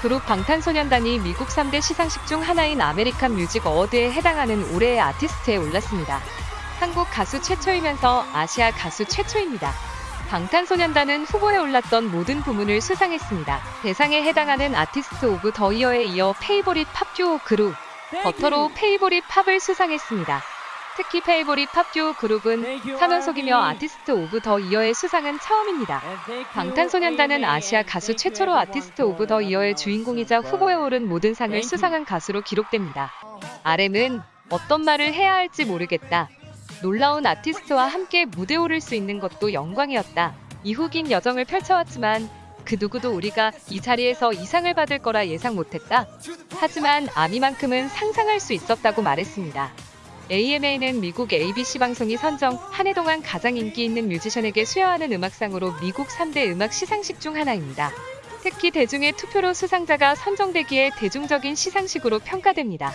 그룹 방탄소년단이 미국 3대 시상식 중 하나인 American Music Award에 해당하는 올해의 아티스트에 올랐습니다. 한국 가수 최초이면서 아시아 가수 최초입니다. 방탄소년단은 후보에 올랐던 모든 부문을 수상했습니다. 대상에 해당하는 Artist of the Year에 이어 Favorite Pop Duo Group, 버터로 Favorite Pop을 수상했습니다. 특히 Favorite Pop Duo Group은 3연속이며 Artist of the Year의 수상은 처음입니다. 방탄소년단은 아시아 가수 최초로 Artist of the Year의 주인공이자 후보에 오른 모든 상을 수상한 가수로 기록됩니다. RM은 어떤 말을 해야 할지 모르겠다. 놀라운 아티스트와 함께 무대 오를 수 있는 것도 영광이었다. 이후 긴 여정을 펼쳐왔지만 그 누구도 우리가 이 자리에서 이 상을 받을 거라 예상 못했다. 하지만 아미만큼은 상상할 수 있었다고 말했습니다. AMA는 미국 ABC 방송이 선정 한 해 동안 가장 인기 있는 뮤지션에게 수여하는 음악상으로 미국 3대 음악 시상식 중 하나입니다. 특히 대중의 투표로 수상자가 선정되기에 대중적인 시상식으로 평가됩니다.